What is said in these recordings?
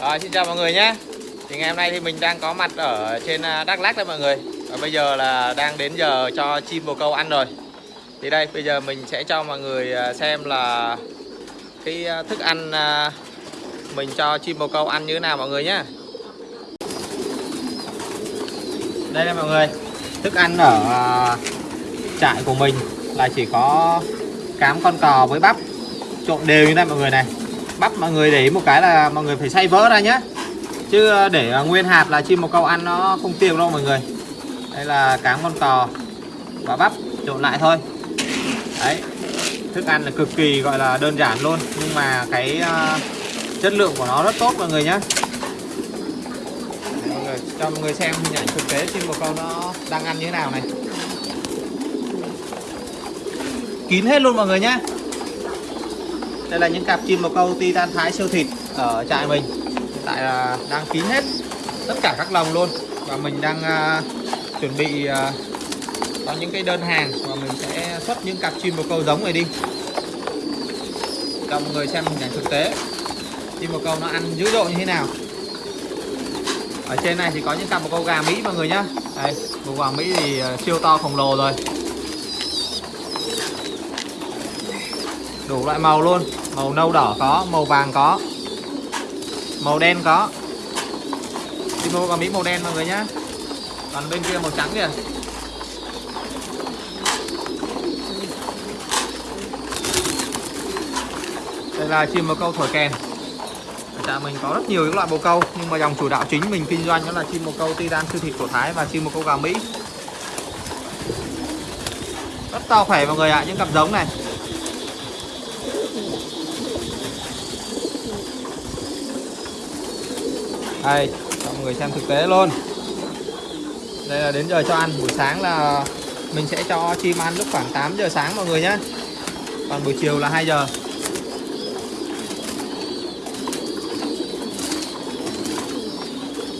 Rồi, xin chào mọi người nhé. Thì ngày hôm nay thì mình đang có mặt ở trên à, Đắk Lắk đấy mọi người. Và bây giờ là đang đến giờ cho chim bồ câu ăn rồi. Thì đây, bây giờ mình sẽ cho mọi người à, xem là Cái à, thức ăn mình cho chim bồ câu ăn như thế nào mọi người nhé. Đây là mọi người. Thức ăn ở trại của mình là chỉ có cám con cò với bắp trộn đều như này mọi người này bắp mọi người để ý một cái là mọi người phải xay vỡ ra nhé chứ ờ, để ờ, nguyên hạt là chim một câu ăn nó không tiêu đâu mọi người. Đây là cám con cò và bắp trộn lại thôi. Đấy thức ăn là cực kỳ gọi là đơn giản luôn. Nhưng mà cái uh, chất lượng của nó rất tốt mọi người nhé mọi người cho mọi người xem hình ảnh thực tế chim bồ câu nó đang ăn như thế nào này. Kín hết luôn mọi người nhé đây là những cặp chim bồ câu titan thái siêu thịt ở trại mình. Hiện tại là đang kín hết tất cả các lồng luôn. Và mình đang uh, chuẩn bị uh, có những cái đơn hàng và mình sẽ xuất những cặp chim bồ câu giống này đi. Cho mọi người xem hình ảnh thực tế. Chim bồ câu nó ăn dữ dội như thế nào. Ở trên này thì có những cặp bồ câu gà mỹ mọi người nhá. Đây bồ gà mỹ thì à, siêu to khổng lồ rồi. Đủ loại màu luôn. Màu nâu đỏ có, màu vàng có. Màu đen có. Chim bồ câu mỹ, màu đen mọi người nhá. Còn bên kia màu trắng kìa. Đây là chim bồ câu thổi kèn. Dạ mình có rất nhiều những loại bồ câu, nhưng mà dòng chủ đạo chính mình kinh doanh đó là chim bồ câu titan siêu thịt của thái và chim bồ câu gà mỹ. Rất to khỏe mọi người ạ, những cặp giống này. Đây cho mọi người xem thực tế luôn. Đây là đến giờ cho ăn, buổi sáng là mình sẽ cho chim ăn lúc khoảng 8 giờ sáng mọi người nhé. Còn buổi chiều là 2 giờ.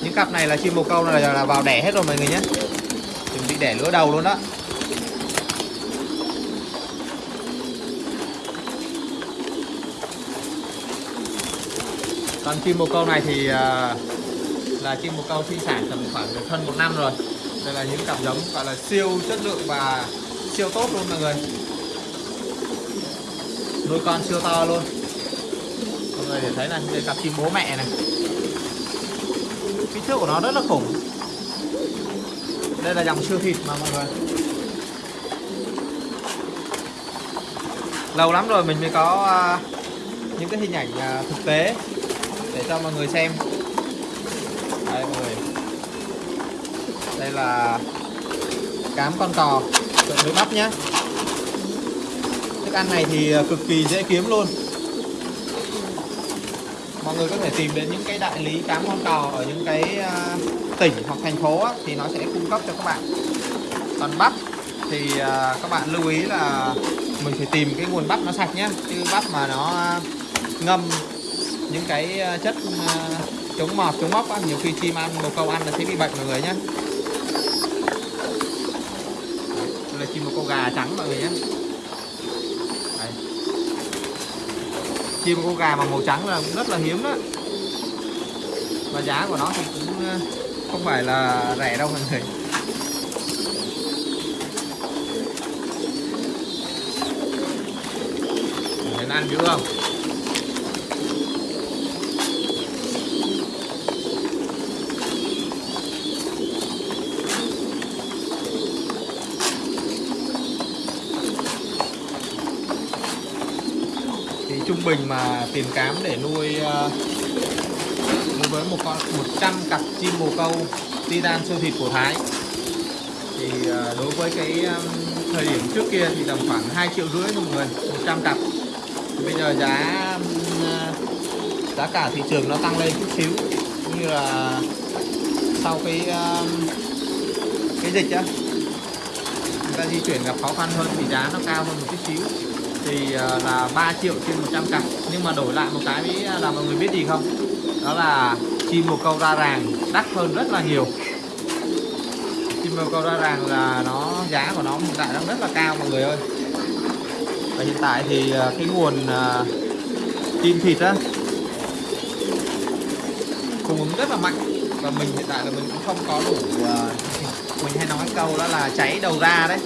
Những cặp này là chim bồ câu này là vào đẻ hết rồi mọi người nhé. Chuẩn bị đẻ lứa đầu luôn đó. Con chim bồ câu này thì à, là chim bồ câu sinh sản tầm khoảng được hơn một năm rồi. Đây là những cặp giống gọi là siêu chất lượng và siêu tốt luôn mọi người. Nuôi con siêu to luôn. Mọi người để thấy là đây cặp chim bố mẹ này. Kích thước của nó rất là khủng. Đây là dòng siêu thịt mà mọi người. Lâu lắm rồi mình mới có à, những cái hình ảnh à, thực tế để cho mọi người xem đây mọi người đây là cám con cò. Trộn với bắp nhé thức ăn này thì ờ, cực kỳ dễ kiếm luôn. Mọi người có thể tìm đến những cái đại lý cám con cò ở những cái ờ, tỉnh hoặc thành phố á, thì nó sẽ cung cấp cho các bạn. Còn bắp thì ờ, các bạn lưu ý là mình phải tìm cái nguồn bắp nó sạch nhé chứ bắp mà nó ngâm những cái chất chống mọt chống mốc á, nhiều khi chim ăn bồ câu ăn là sẽ bị bệnh mọi người nhé đây là chim một con gà trắng mọi người nhé. Đấy. chim con gà mà màu trắng là cũng rất là hiếm đó. Và giá của nó thì cũng ờ, không phải là rẻ đâu mọi người. Thấy ăn dữ không? Bình mà tiền cám để nuôi uh, với một con 100 cặp chim bồ câu titan siêu thịt của Thái. Thì uh, đối với cái um, thời điểm trước kia thì tầm khoảng 2 triệu rưỡi thôi mọi người 100 cặp. Thì bây giờ giá uh, giá cả thị trường nó tăng lên chút xíu cũng như là sau cái uh, cái dịch á người ta di chuyển gặp khó khăn hơn thì giá nó cao hơn một chút xíu thì à, là 3 triệu trên 100 cặp. Nhưng mà đổi lại một cái à, là mọi người biết gì không? Đó là chim bồ câu ra ràng đắt hơn rất là nhiều. Chim bồ câu ra ràng là nó, giá của nó hiện tại đang rất là cao mọi người ơi. Và hiện tại thì à, cái nguồn chim thịt á, cung ứng rất là mạnh. Và mình hiện tại là mình cũng không có đủ mình hay nói câu đó là cháy đầu ra đấy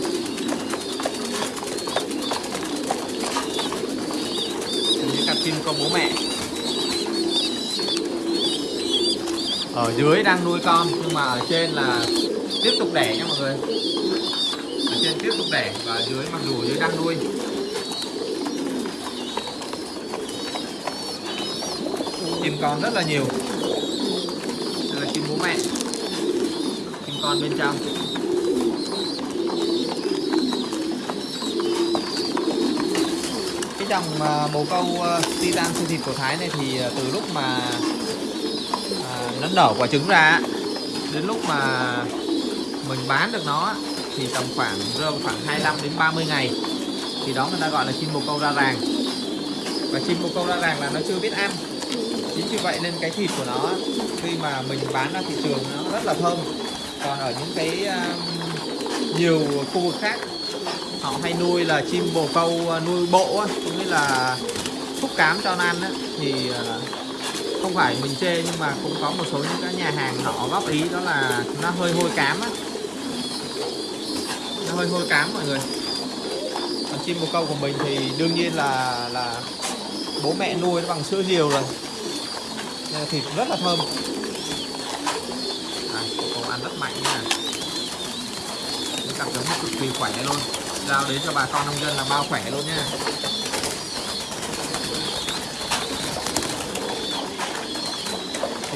những cặp chim có bố mẹ. Ở dưới đang nuôi con, nhưng mà ở trên là tiếp tục đẻ nha mọi người. Ở trên tiếp tục đẻ và ở dưới mặc dù ở dưới đang nuôi. Chim con rất là nhiều. Đây là chim bố mẹ. Chim con bên trong. Dòng ờ, bồ câu ờ, titan siêu thịt của Thái này thì ờ, từ lúc mà à, nó nở quả trứng ra đến lúc mà mình bán được nó thì tầm khoảng rơi vào khoảng 25 đến 30 ngày, thì đó người ta gọi là chim bồ câu ra ràng. Và chim bồ câu ra ràng là nó chưa biết ăn. Chính vì vậy nên cái thịt của nó khi mà mình bán ra thị trường nó rất là thơm. Còn ở những cái nhiều khu vực khác, họ hay nuôi là chim bồ câu nuôi bộ là xúc cám cho nó ăn ấy, thì ờ, không phải mình chê nhưng mà cũng có một số những cái nhà hàng họ góp ý đó là nó hơi hôi cám á. Nó hơi hôi cám mọi người. Còn chim bồ câu của mình thì đương nhiên là là bố mẹ nuôi nó bằng sữa diều rồi. Nên thịt rất là thơm. À, bồ ăn rất mạnh nha. Những cặp giống cực kỳ khỏe luôn. Giao đến cho bà con nông dân là bao khỏe luôn nha.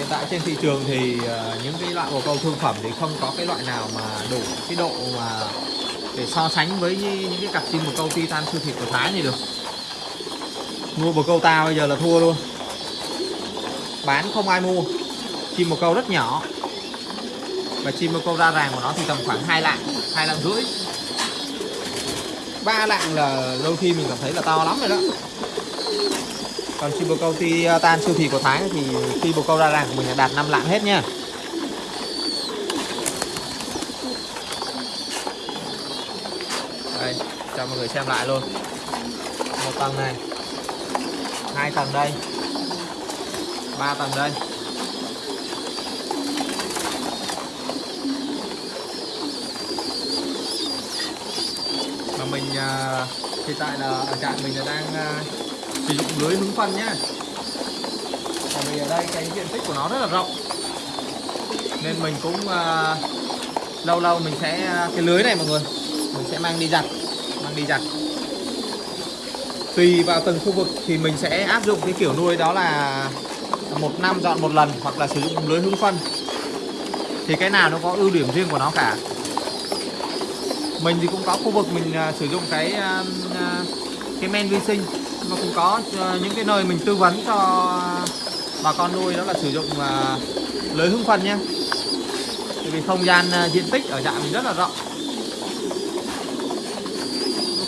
Hiện tại trên thị trường thì ờ, những cái loại bồ câu thương phẩm thì không có cái loại nào mà đủ cái độ mà để so sánh với những cái cặp chim bồ câu titan siêu thịt của Thái này được. Mua bồ câu tao bây giờ là thua luôn. Bán không ai mua. Chim bồ câu rất nhỏ. Và chim bồ câu ra ràng của nó thì tầm khoảng hai lạng hai lạng rưỡi. Ba lạng là đôi khi mình cảm thấy là to lắm rồi đó còn chim bồ câu titan à, siêu thị của Thái thì khi bồ câu ra làng của mình là đạt 5 lạng hết nha. Đây, cho mọi người xem lại luôn. Một tầng này, hai tầng đây, ba tầng đây. Mà mình à, hiện tại là ở trại mình là đang à, sử dụng lưới hứng phân nhá. Còn vì ở đây cái diện tích của nó rất là rộng. Nên mình cũng uh, lâu lâu mình sẽ à, cái lưới này mọi người mình sẽ mang đi giặt mang đi giặt. Tùy vào từng khu vực thì mình sẽ áp dụng cái kiểu nuôi đó là một năm dọn một lần hoặc là sử dụng lưới hứng phân. Thì cái nào nó có ưu điểm riêng của nó cả. Mình thì cũng có khu vực mình à, sử dụng cái cái men vi sinh nó cũng có ờ, những cái nơi mình tư vấn cho bà con nuôi đó là sử dụng ờ, lưới hứng phân nhé. Tại vì không gian ờ, diện tích ở trạm mình rất là rộng.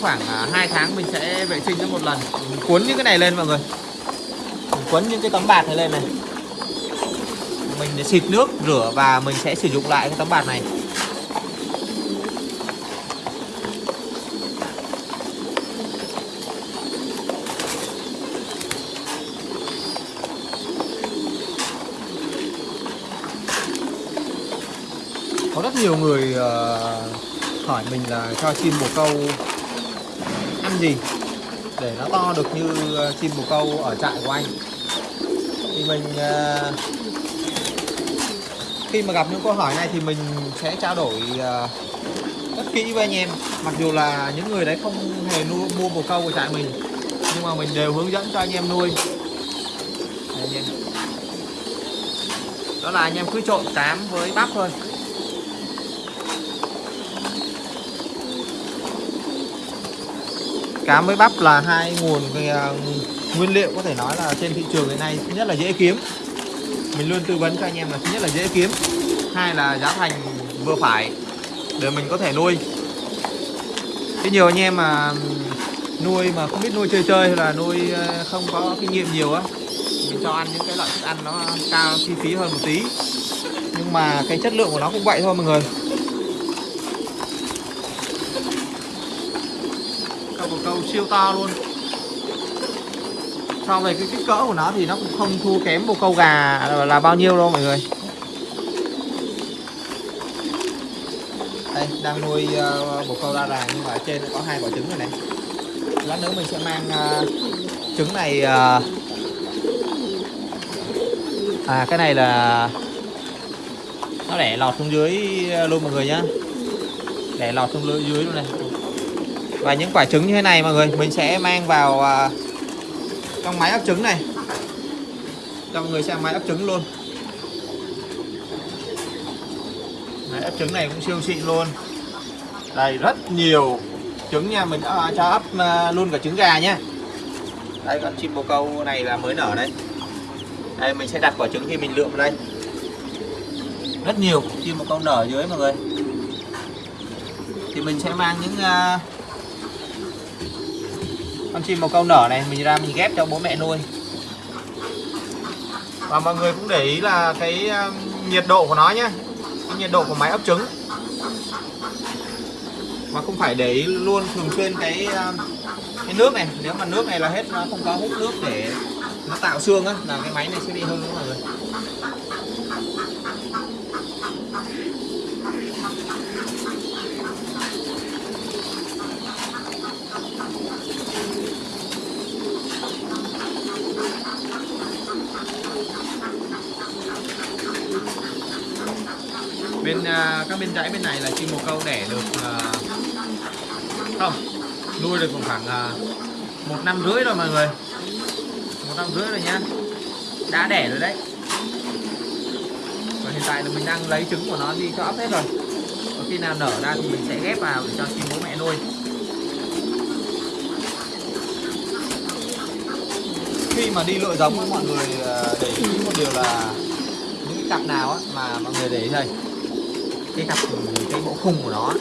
Khoảng 2 tháng mình sẽ vệ sinh cho một lần. Mình cuốn những cái này lên mọi người. Mình cuốn những cái tấm bạt này lên này. Mình để xịt nước, rửa và mình sẽ sử dụng lại cái tấm bạt này có rất nhiều người uh, hỏi mình là cho chim bồ câu ăn gì để nó to được như ờ, chim bồ câu ở trại của anh. Thì mình uh, khi mà gặp những câu hỏi này thì mình sẽ trao đổi uh, rất kỹ với anh em. Mặc dù là những người đấy không hề nuôi, mua bồ câu của trại mình nhưng mà mình đều hướng dẫn cho anh em nuôi. Anh em. đó là anh em cứ trộn cám với bắp thôi. Cám với bắp là hai nguồn ờ, nguyên liệu có thể nói là trên thị trường hiện nay thứ nhất là dễ kiếm. Mình luôn tư vấn cho anh em là thứ nhất là dễ kiếm, hai là giá thành vừa phải để mình có thể nuôi. Cái nhiều anh em mà nuôi mà không biết nuôi chơi chơi hay là nuôi ờ, không có kinh nghiệm nhiều á, mình cho ăn những cái loại thức ăn nó cao chi phí hơn một tí. Nhưng mà cái chất lượng của nó cũng vậy thôi mọi người. Siêu to luôn. So về cái kích cỡ của nó thì nó cũng không thua kém một câu gà là, bao nhiêu đâu mọi người. Đây đang nuôi uh, bồ câu ra ràng nhưng mà ở trên có hai quả trứng rồi này. Lát nữa mình sẽ mang uh, trứng này uh, à cái này là nó đẻ lọt xuống dưới luôn mọi người nhá. Để lọt xuống dưới luôn này và những quả trứng như thế này mọi người mình sẽ mang vào uh, trong máy ấp trứng này. Cho mọi người xem máy ấp trứng luôn. Máy ấp trứng này cũng siêu xịn luôn. Đây rất nhiều trứng nha. Mình đã cho ấp uh, luôn cả trứng gà nhé đây con chim bồ câu này là mới nở đây. Đây mình sẽ đặt quả trứng khi mình lượm vào đây. Rất nhiều chim bồ câu nở dưới mọi người. Thì mình sẽ mang những uh, con chim màu câu nở này, mình ra mình ghép cho bố mẹ nuôi. Và mọi người cũng để ý là cái um, nhiệt độ của nó nhé cái nhiệt độ của máy ấp trứng. Mà không phải để ý luôn thường xuyên cái um, cái nước này. Nếu mà nước này là hết, nó không có hút nước để nó tạo xương á, là cái máy này sẽ bị hư mọi người. À, các bên dãy bên này là chim bồ câu đẻ được uh, không nuôi được khoảng uh, một năm rưỡi rồi mọi người. Một năm rưỡi rồi nhá. Đã đẻ rồi đấy. Và hiện tại là mình đang lấy trứng của nó đi cho ấp hết rồi. Và khi nào nở ra thì mình sẽ ghép vào để cho chim bố mẹ nuôi. Khi mà đi lựa giống với mọi người để ý một điều là những cặp nào á, mà mọi người để ý đây cái cặp ừ, cái bộ khung của nó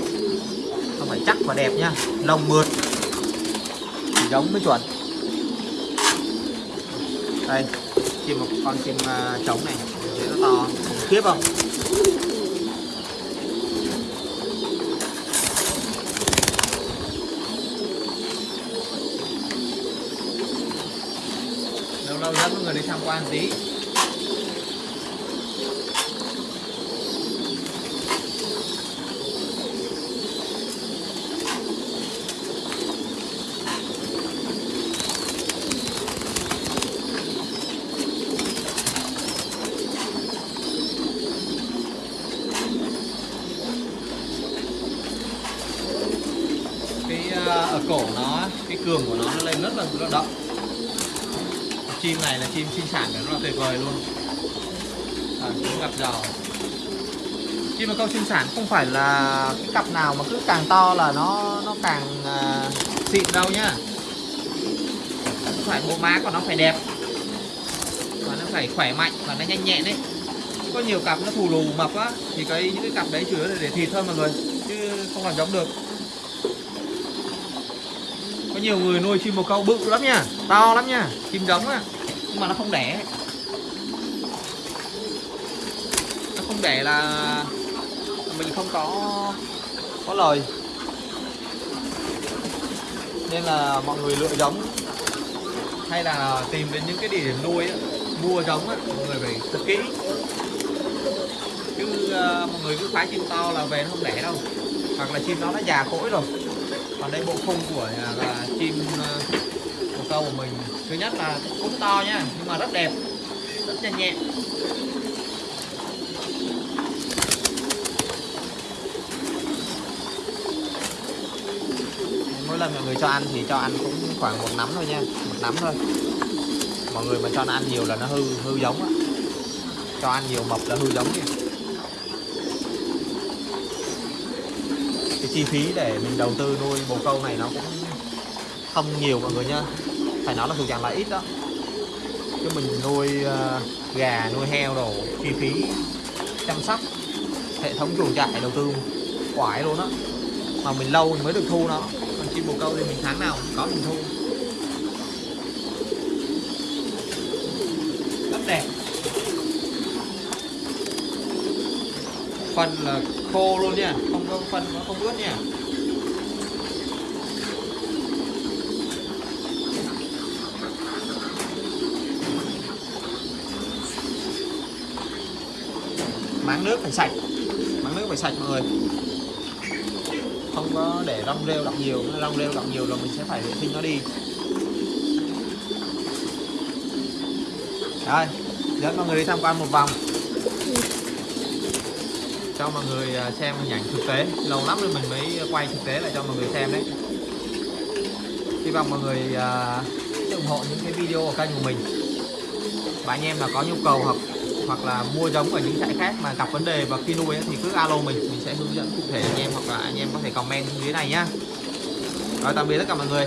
nó phải chắc và đẹp nhá lông mượt thì giống mới chuẩn. Đây chim một con chim à, trống này thấy nó to. Khủng khiếp không? Lâu lâu dẫn mọi người đi tham quan tí. Ở cổ nó cái cường của nó nó lên rất là rất động chim này là chim sinh sản rất là tuyệt vời luôn. À, cũng gặp giò chim mà câu sinh sản không phải là cái cặp nào mà cứ càng to là nó nó càng à, xịn đâu nhá. Không phải bộ má của nó phải đẹp và nó phải khỏe mạnh và nó nhanh nhẹn đấy. Có nhiều cặp nó thù lù mập á thì cái những cái cặp đấy chủ yếu là để thịt thôi mọi người chứ không làm giống được có nhiều người nuôi chim bồ câu bự lắm nha to lắm nha chim giống á. Nhưng mà nó không đẻ. Nó không đẻ là mình không có có lời. Nên là mọi người lựa giống. Hay là tìm đến những cái địa điểm nuôi mua giống á, mọi người phải thật kỹ. Chứ uh, mọi người cứ phái chim to là về nó không đẻ đâu. Hoặc là chim nó đã già cỗi rồi còn đây bộ khung của à, là chim ờ, bồ câu của mình. Thứ nhất là cũng to nhá nhưng mà rất đẹp, rất nhanh nhẹn. Mỗi lần mọi người cho ăn thì cho ăn cũng khoảng một nắm thôi nha, một nắm thôi. Mọi người mà cho nó ăn nhiều là nó hư hư giống á. Cho ăn nhiều mập là hư giống nha. Chi phí để mình đầu tư nuôi bồ câu này nó cũng không nhiều mọi người nha phải nói là thuộc dạng là ít đó. Chứ mình nuôi uh, gà nuôi heo đồ chi phí chăm sóc hệ thống chuồng trại đầu tư quải luôn á mà mình lâu mình mới được thu nó. Còn chim bồ câu thì mình tháng nào cũng có mình thu. phân là khô luôn nha. Không có phân nó không ướt nha. Máng nước phải sạch. Máng nước phải sạch mọi người. Không có để rong rêu động nhiều. Rong rêu động nhiều rồi mình sẽ phải vệ sinh nó đi. Đây, dẫn mọi người đi tham quan một vòng cho mọi người à, xem hình ảnh thực tế. Lâu lắm rồi mình mới quay thực tế lại cho mọi người xem đấy. Hy vọng mọi người uh, ủng hộ những cái video của kênh của mình. Và anh em mà có nhu cầu hoặc hoặc là mua giống ở những trại khác mà gặp vấn đề và khi nuôi ấy, thì cứ alo mình. Mình sẽ hướng dẫn cụ thể anh em hoặc là anh em có thể comment dưới này nhá. Rồi tạm biệt tất cả mọi người.